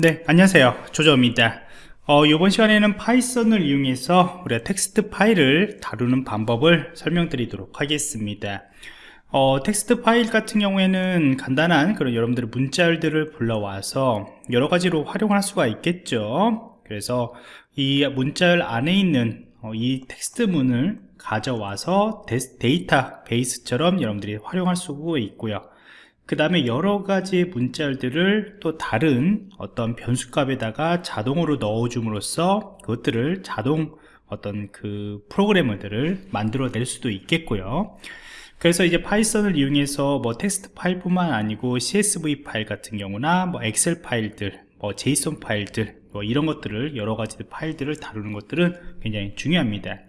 네 안녕하세요. 조조입니다. 어, 이번 시간에는 파이썬을 이용해서 우리가 텍스트 파일을 다루는 방법을 설명드리도록 하겠습니다. 어, 텍스트 파일 같은 경우에는 간단한 그런 여러분들의 문자열들을 불러와서 여러 가지로 활용할 수가 있겠죠. 그래서 이 문자열 안에 있는 어, 이 텍스트문을 가져와서 데이터 베이스처럼 여러분들이 활용할 수가 있고요 그 다음에 여러 가지 문자열들을 또 다른 어떤 변수값에다가 자동으로 넣어줌으로써 그것들을 자동 어떤 그 프로그램들을 만들어 낼 수도 있겠고요. 그래서 이제 파이썬을 이용해서 뭐 텍스트 파일뿐만 아니고 CSV 파일 같은 경우나 뭐 엑셀 파일들 뭐 JSON 파일들 뭐 이런 것들을 여러 가지 파일들을 다루는 것들은 굉장히 중요합니다.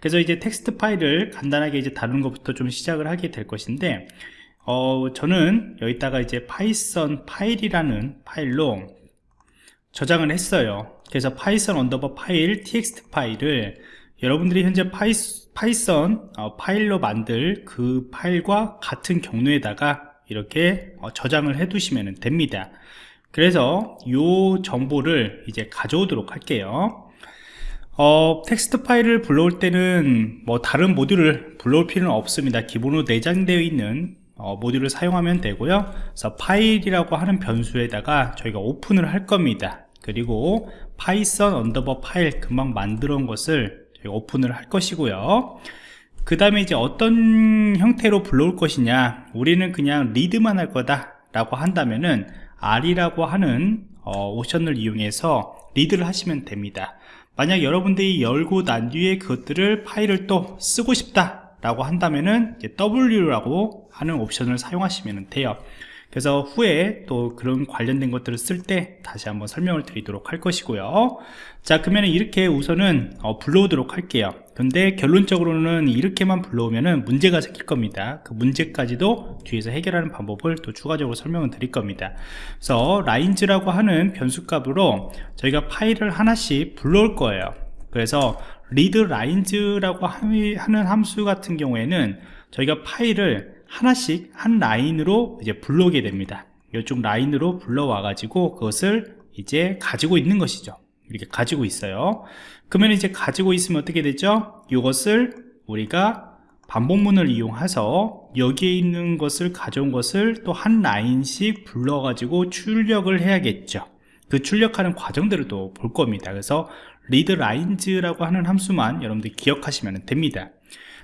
그래서 이제 텍스트 파일을 간단하게 이제 다루는 것부터 좀 시작을 하게 될 것인데 어, 저는 여기다가 이제 파이썬 파일이라는 파일로 저장을 했어요. 그래서 파이썬 underbar 파일 txt 파일을 여러분들이 현재 파이, 파이썬 어, 파일로 만들 그 파일과 같은 경로에다가 이렇게 어, 저장을 해 두시면 됩니다. 그래서 이 정보를 이제 가져오도록 할게요. 어, 텍스트 파일을 불러올 때는 뭐 다른 모듈을 불러올 필요는 없습니다. 기본으로 내장되어 있는 어, 모듈을 사용하면 되고요. 그래서 파일이라고 하는 변수에다가 저희가 오픈을 할 겁니다. 그리고 Python underbar 파일 금방 만들어 온 것을 저희가 오픈을 할 것이고요. 그 다음에 이제 어떤 형태로 불러올 것이냐. 우리는 그냥 read만 할 거다 라고 한다면은 R이라고 하는 어, 옵션을 이용해서 read를 하시면 됩니다. 만약 여러분들이 열고 난 뒤에 그것들을 파일을 또 쓰고 싶다 라고 한다면은 W라고 하는 옵션을 사용하시면 돼요. 그래서 후에 또 그런 관련된 것들을 쓸 때 다시 한번 설명을 드리도록 할 것이고요. 자 그러면 이렇게 우선은 어, 불러오도록 할게요. 근데 결론적으로는 이렇게만 불러오면 문제가 생길 겁니다. 그 문제까지도 뒤에서 해결하는 방법을 또 추가적으로 설명을 드릴 겁니다. 그래서 lines라고 하는 변수값으로 저희가 파일을 하나씩 불러올 거예요. 그래서 read lines라고 하는 함수 같은 경우에는 저희가 파일을 하나씩 한 라인으로 이제 불러오게 됩니다. 이쪽 라인으로 불러와 가지고 그것을 이제 가지고 있는 것이죠. 이렇게 가지고 있어요. 그러면 이제 가지고 있으면 어떻게 되죠? 이것을 우리가 반복문을 이용해서 여기에 있는 것을 가져온 것을 또 한 라인씩 불러 가지고 출력을 해야겠죠. 그 출력하는 과정들을 또 볼 겁니다. 그래서 readLines라고 하는 함수만 여러분들 기억하시면 됩니다.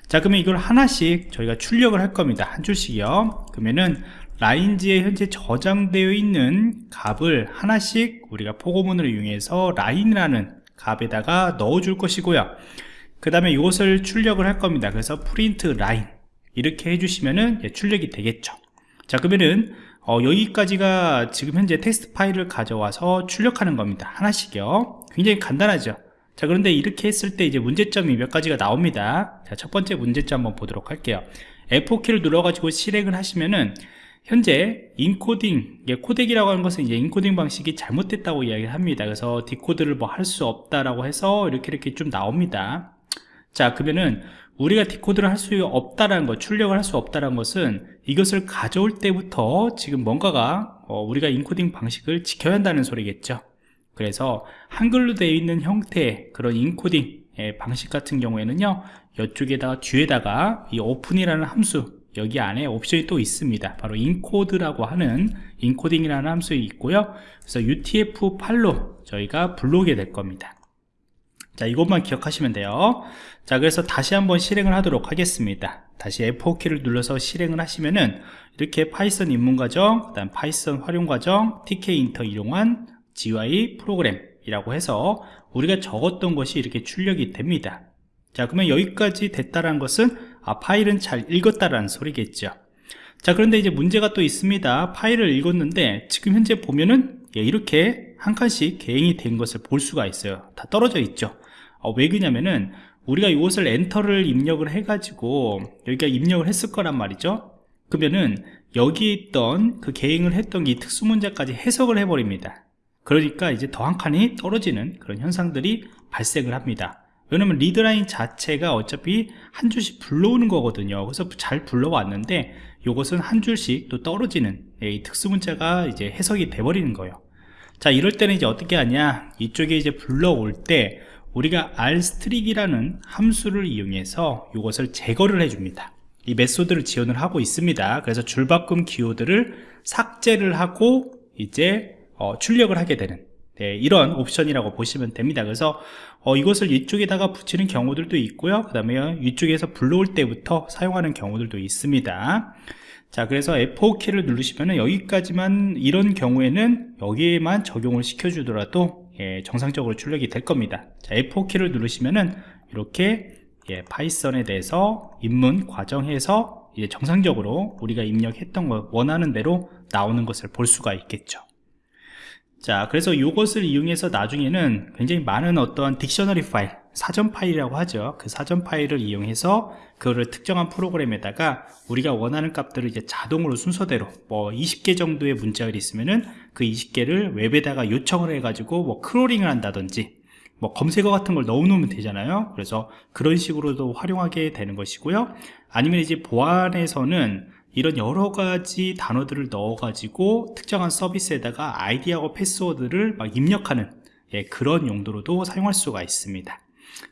자 그러면 이걸 하나씩 저희가 출력을 할 겁니다. 한 줄씩이요. 그러면은 lines에 현재 저장되어 있는 값을 하나씩 우리가 포고문을 이용해서 line이라는 값에다가 넣어 줄 것이고요. 그 다음에 이것을 출력을 할 겁니다. 그래서 print line 이렇게 해주시면은 출력이 되겠죠. 자 그러면은 어, 여기까지가 지금 현재 텍스트 파일을 가져와서 출력하는 겁니다. 하나씩요 굉장히 간단하죠. 자 그런데 이렇게 했을 때 이제 문제점이 몇 가지가 나옵니다. 자, 첫 번째 문제점 한번 보도록 할게요. F4키를 눌러가지고 실행을 하시면은 현재 인코딩 코덱이라고 하는 것은 이제 인코딩 방식이 잘못됐다고 이야기를 합니다. 그래서 decode를 뭐 할 수 없다라고 해서 이렇게 이렇게 좀 나옵니다. 자 그러면은 우리가 decode를 할 수 없다라는 것 출력을 할 수 없다라는 것은 이것을 가져올 때부터 지금 뭔가가 어, 우리가 인코딩 방식을 지켜야 한다는 소리겠죠 그래서 한글로 되어 있는 형태의 그런 인코딩 방식 같은 경우에는요 이쪽에다가 뒤에다가 이 open이라는 함수 여기 안에 옵션이 또 있습니다. 바로 encode라고 하는 인코딩이라는 함수 있고요. 그래서 utf8로 저희가 불러오게 될 겁니다. 자 이것만 기억하시면 돼요. 자 그래서 다시 한번 실행을 하도록 하겠습니다. 다시 F4키를 눌러서 실행을 하시면은 이렇게 Python 입문과정 그 다음 Python 활용과정 tkinter 이용한 GUI 프로그램이라고 해서 우리가 적었던 것이 이렇게 출력이 됩니다. 자 그러면 여기까지 됐다는 것은 아 파일은 잘 읽었다라는 소리겠죠. 자 그런데 이제 문제가 또 있습니다. 파일을 읽었는데 지금 현재 보면은 예, 이렇게 한 칸씩 개행이 된 것을 볼 수가 있어요. 다 떨어져 있죠. 어, 왜 그러냐면은 우리가 이것을 엔터를 입력을 해 가지고 여기가 입력을 했을 거란 말이죠. 그러면은 여기 있던 그 개행을 했던 이 특수문제까지 해석을 해버립니다 그러니까 이제 더 한 칸이 떨어지는 그런 현상들이 발생을 합니다. 왜냐면 리드라인 자체가 어차피 한 줄씩 불러오는 거거든요. 그래서 잘 불러왔는데 이것은 한 줄씩 또 떨어지는 이 특수문자가 이제 해석이 돼버리는 거예요. 자 이럴 때는 이제 어떻게 하냐? 이쪽에 이제 불러올 때 우리가 rstric이라는 함수를 이용해서 이것을 제거를 해줍니다. 이 메소드를 지원을 하고 있습니다. 그래서 줄바꿈 기호들을 삭제를 하고 이제 어, 출력을 하게 되는 네, 이런 옵션이라고 보시면 됩니다. 그래서 어, 이것을 이쪽에다가 붙이는 경우들도 있고요. 그 다음에 이쪽에서 불러올 때부터 사용하는 경우들도 있습니다. 자 그래서 F4키를 누르시면 여기까지만 이런 경우에는 여기에만 적용을 시켜주더라도 예, 정상적으로 출력이 될 겁니다. 자 F4키를 누르시면은 이렇게 예, 파이썬에 대해서 입문 과정해서 이제 정상적으로 우리가 입력했던 것 원하는 대로 나오는 것을 볼 수가 있겠죠 자 그래서 이것을 이용해서 나중에는 굉장히 많은 어떤 dictionary 파일 사전 파일이라고 하죠. 그 사전 파일을 이용해서 그거를 특정한 프로그램에다가 우리가 원하는 값들을 이제 자동으로 순서대로 뭐 20개 정도의 문자가 있으면은 그 20개를 웹에다가 요청을 해 가지고 뭐 크롤링을 한다든지 뭐 검색어 같은 걸 넣어 놓으면 되잖아요. 그래서 그런 식으로도 활용하게 되는 것이고요. 아니면 이제 보안에서는 이런 여러 가지 단어들을 넣어 가지고 특정한 서비스에다가 아이디하고 패스워드를 막 입력하는 예, 그런 용도로도 사용할 수가 있습니다.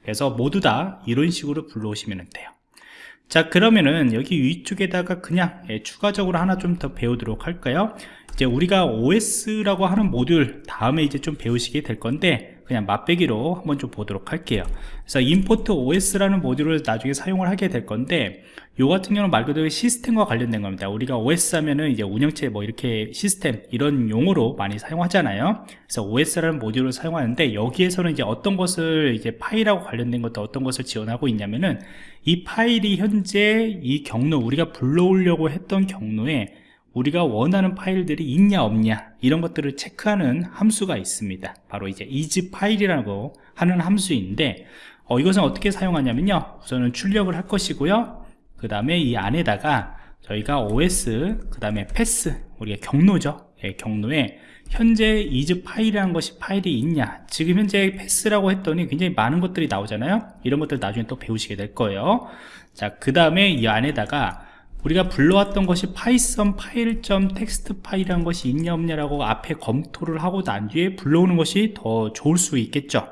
그래서 모두 다 이런 식으로 불러오시면 돼요. 자 그러면은 여기 위쪽에다가 그냥 예, 추가적으로 하나 좀 더 배우도록 할까요 이제 우리가 OS라고 하는 모듈 다음에 이제 좀 배우시게 될 건데 그냥 맛배기로 한번 좀 보도록 할게요. 그래서 import os라는 모듈을 나중에 사용을 하게 될 건데 요 같은 경우는 말 그대로 시스템과 관련된 겁니다. 우리가 OS 하면은 이제 운영체 뭐 이렇게 시스템 이런 용어로 많이 사용하잖아요. 그래서 OS라는 모듈을 사용하는데 여기에서는 이제 어떤 것을 이제 파일하고 관련된 것도 어떤 것을 지원하고 있냐면은 이 파일이 현재 이 경로 우리가 불러오려고 했던 경로에 우리가 원하는 파일들이 있냐 없냐 이런 것들을 체크하는 함수가 있습니다. 바로 이제 is 파일이라고 하는 함수인데 어, 이것은 어떻게 사용하냐면요. 우선은 출력을 할 것이고요. 그 다음에 이 안에다가 저희가 os 그 다음에 path 우리가 경로죠. 예, 경로에 현재 is file이라는 것이 파일이 있냐. 지금 현재 path라고 했더니 굉장히 많은 것들이 나오잖아요. 이런 것들 나중에 또 배우시게 될 거예요. 자그 다음에 이 안에다가 우리가 불러왔던 것이 Python 파일.txt 파일이라는 것이 있냐 없냐라고 앞에 검토를 하고 난 뒤에 불러오는 것이 더 좋을 수 있겠죠?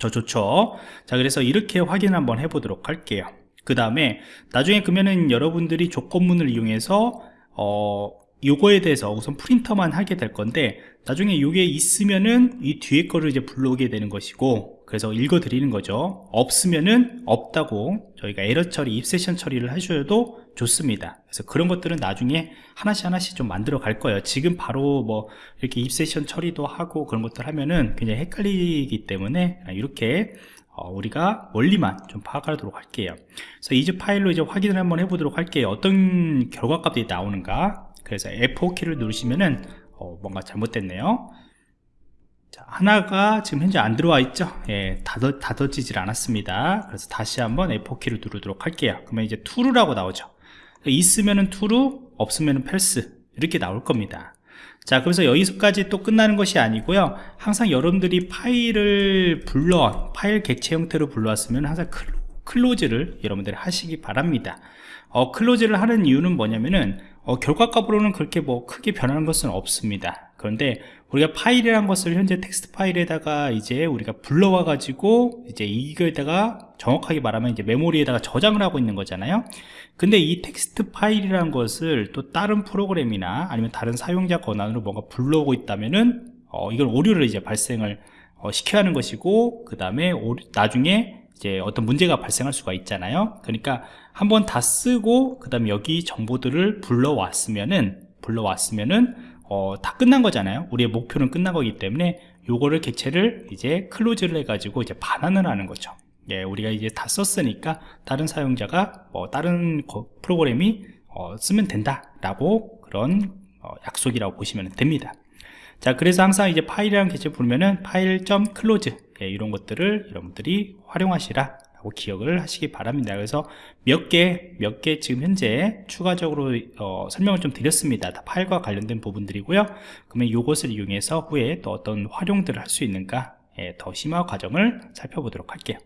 더 좋죠. 자 그래서 이렇게 확인 한번 해보도록 할게요. 그 다음에 나중에 그러면은 여러분들이 조건문을 이용해서 어 요거에 대해서 우선 프린터만 하게 될 건데 나중에 요게 있으면은 이 뒤에 거를 이제 불러오게 되는 것이고 그래서 읽어 드리는 거죠. 없으면은 없다고 저희가 에러 처리, 입세션 처리를 해줘도 좋습니다. 그래서 그런 것들은 나중에 하나씩 하나씩 좀 만들어 갈 거예요. 지금 바로 뭐 이렇게 입세션 처리도 하고 그런 것들 하면은 굉장히 헷갈리기 때문에 이렇게 어, 우리가 원리만 좀 파악하도록 할게요. 그래서 이제 파일로 이제 확인을 한번 해보도록 할게요. 어떤 결과값들이 나오는가? 그래서 F4키를 누르시면은 어, 뭔가 잘못됐네요 자, 하나가 지금 현재 안 들어와 있죠? 예, 닫아, 닫아지질 않았습니다. 그래서 다시 한번 F4키를 누르도록 할게요. 그러면 이제 true라고 나오죠? 있으면은 true 없으면은 false 이렇게 나올 겁니다. 자 그래서 여기서까지 또 끝나는 것이 아니고요. 항상 여러분들이 파일을 불러 파일 객체 형태로 불러왔으면 항상 close를 여러분들이 하시기 바랍니다. 어, close를 하는 이유는 뭐냐면은 어, 결과값으로는 그렇게 뭐 크게 변하는 것은 없습니다 그런데 우리가 파일이란 것을 현재 텍스트 파일에다가 이제 우리가 불러와 가지고 이제 이거에다가 정확하게 말하면 이제 메모리에다가 저장을 하고 있는 거잖아요. 근데 이 텍스트 파일이란 것을 또 다른 프로그램이나 아니면 다른 사용자 권한으로 뭔가 불러오고 있다면은 어, 이걸 오류를 이제 발생을 어, 시켜야 하는 것이고 그 다음에 나중에 이제 어떤 문제가 발생할 수가 있잖아요. 그러니까 한번 다 쓰고 그 다음에 여기 정보들을 불러왔으면은 불러왔으면은 어, 다 끝난 거잖아요. 우리의 목표는 끝난 거기 때문에 요거를 객체를 이제 클로즈를 해 가지고 이제 반환을 하는 거죠. 예, 우리가 이제 다 썼으니까 다른 사용자가 뭐 다른 프로그램이 어, 쓰면 된다 라고 그런 어, 약속이라고 보시면 됩니다. 자 그래서 항상 이제 파일이라는 객체 부르면은 파일.close 예, 이런 것들을 여러분들이 활용하시라 라고 기억을 하시기 바랍니다. 그래서 몇 개 몇 개 지금 현재 추가적으로 어, 설명을 좀 드렸습니다. 다 파일과 관련된 부분들이고요. 그러면 이것을 이용해서 후에 또 어떤 활용들을 할 수 있는가 예, 더 심화 과정을 살펴보도록 할게요